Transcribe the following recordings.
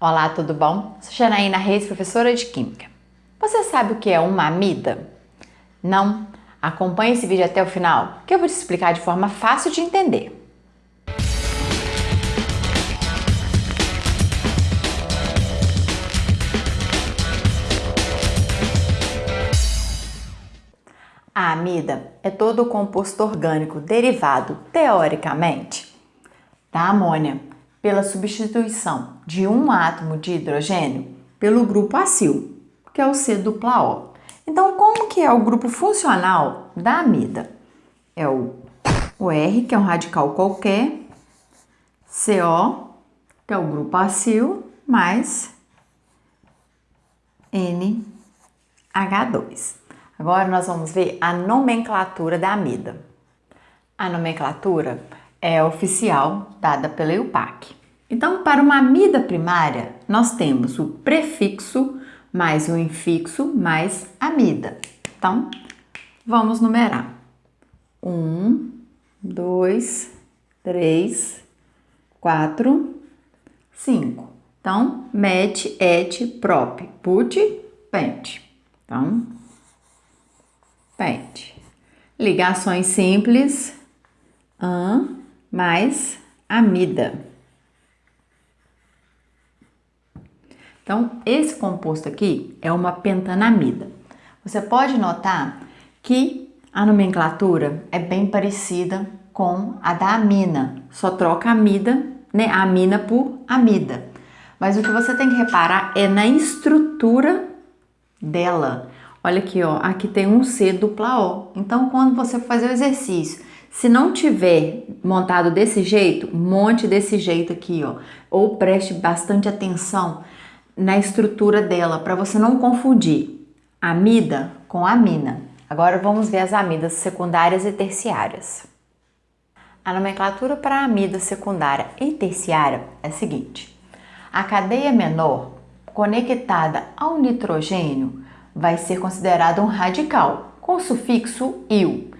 Olá, tudo bom? Sou Janaína Reis, professora de Química. Você sabe o que é uma amida? Não? Acompanhe esse vídeo até o final, que eu vou te explicar de forma fácil de entender. A amida é todo o composto orgânico derivado, teoricamente, da amônia, pela substituição de um átomo de hidrogênio pelo grupo acil, que é o C dupla O. Então, como que é o grupo funcional da amida? É o, o R, que é um radical qualquer, CO, que é o grupo acil, mais NH2. Agora nós vamos ver a nomenclatura da amida. A nomenclatura é oficial dada pela IUPAC. Então, para uma amida primária, nós temos o prefixo mais o infixo mais amida. Então, vamos numerar. Um, dois, três, quatro, cinco. Então, met, et, prop, put, pent. Então, pent. Ligações simples, an, mais amida. Então, esse composto aqui é uma pentanamida. Você pode notar que a nomenclatura é bem parecida com a da amina, só troca amida, né, a amina por amida. Mas o que você tem que reparar é na estrutura dela. Olha aqui, ó, aqui tem um C dupla O. Então, quando você fazer o exercício se não tiver montado desse jeito, monte desse jeito aqui, ó. Ou preste bastante atenção na estrutura dela para você não confundir amida com amina. Agora vamos ver as amidas secundárias e terciárias. A nomenclatura para amida secundária e terciária é a seguinte. A cadeia menor conectada ao nitrogênio vai ser considerada um radical com o sufixo -il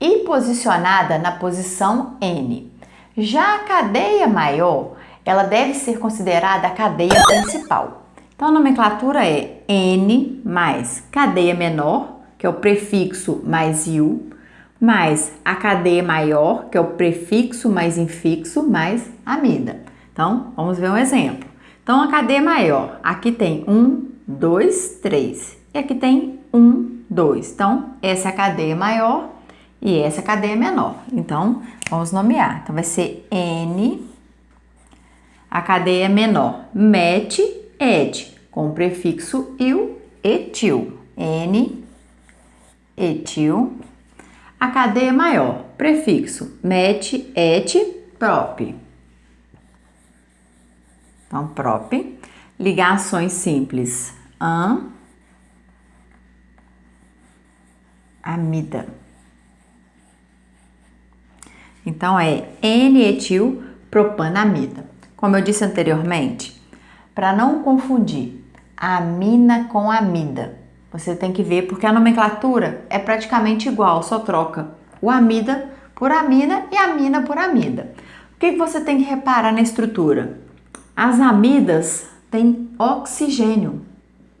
e posicionada na posição N. Já a cadeia maior, ela deve ser considerada a cadeia principal. Então, a nomenclatura é N mais cadeia menor, que é o prefixo mais IU, mais a cadeia maior, que é o prefixo mais infixo, mais amida. Então, vamos ver um exemplo. Então, a cadeia maior, aqui tem um, dois, três. E aqui tem um, dois. Então, essa é a cadeia maior e essa cadeia é menor. Então, vamos nomear. Então, vai ser N, a cadeia menor, met, et, com o prefixo il, etil. N, etil. A cadeia maior, prefixo met, et, prop. Então, prop. Ligações simples, an, amida. Então, é N-etil propanamida. Como eu disse anteriormente, para não confundir amina com amida, você tem que ver porque a nomenclatura é praticamente igual, só troca o amida por amina e amina por amida. O que você tem que reparar na estrutura? As amidas têm oxigênio.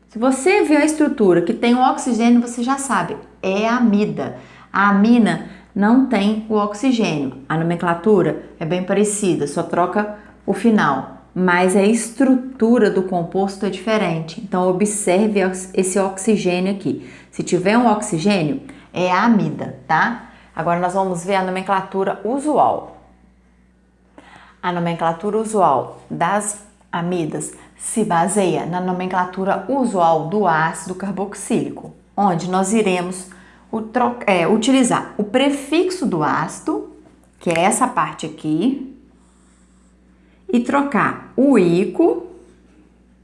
Se você vê a estrutura que tem o oxigênio, você já sabe, é amida. A amina não tem o oxigênio. A nomenclatura é bem parecida, só troca o final, mas a estrutura do composto é diferente. Então, observe esse oxigênio aqui. Se tiver um oxigênio, é a amida, tá? Agora, nós vamos ver a nomenclatura usual. A nomenclatura usual das amidas se baseia na nomenclatura usual do ácido carboxílico, onde nós iremos é, utilizar o prefixo do ácido, que é essa parte aqui, e trocar o ico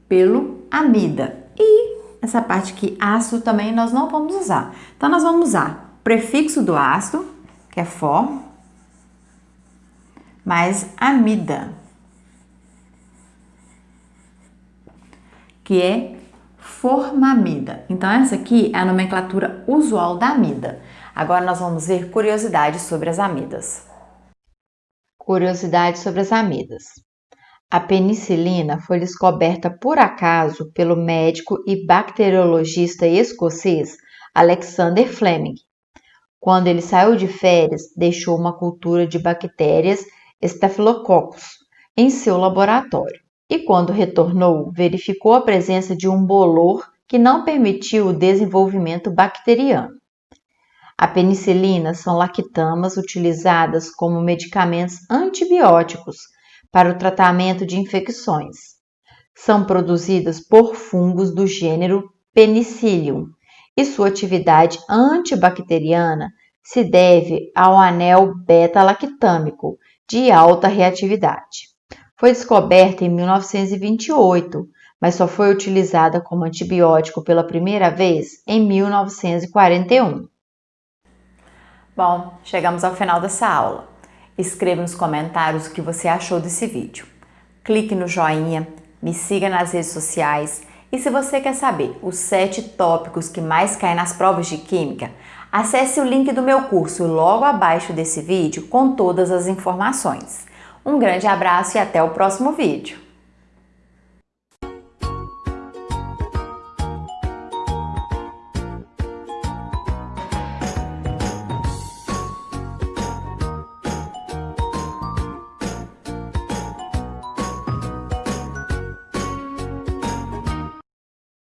pelo amida. E essa parte aqui, ácido, também nós não vamos usar. Então, nós vamos usar prefixo do ácido, que é for, mais amida, que é formamida. Então, essa aqui é a nomenclatura usual da amida. Agora nós vamos ver curiosidades sobre as amidas. Curiosidades sobre as amidas. A penicilina foi descoberta por acaso pelo médico e bacteriologista escocês Alexander Fleming. Quando ele saiu de férias, deixou uma cultura de bactérias Staphylococcus em seu laboratório e, quando retornou, verificou a presença de um bolor que não permitiu o desenvolvimento bacteriano. A penicilina são lactamas utilizadas como medicamentos antibióticos para o tratamento de infecções. São produzidas por fungos do gênero Penicillium e sua atividade antibacteriana se deve ao anel beta-lactâmico de alta reatividade. Foi descoberta em 1928 mas só foi utilizada como antibiótico pela primeira vez em 1941. Bom, chegamos ao final dessa aula. Escreva nos comentários o que você achou desse vídeo. Clique no joinha, me siga nas redes sociais e se você quer saber os 7 tópicos que mais caem nas provas de Química, acesse o link do meu curso logo abaixo desse vídeo com todas as informações. Um grande abraço e até o próximo vídeo!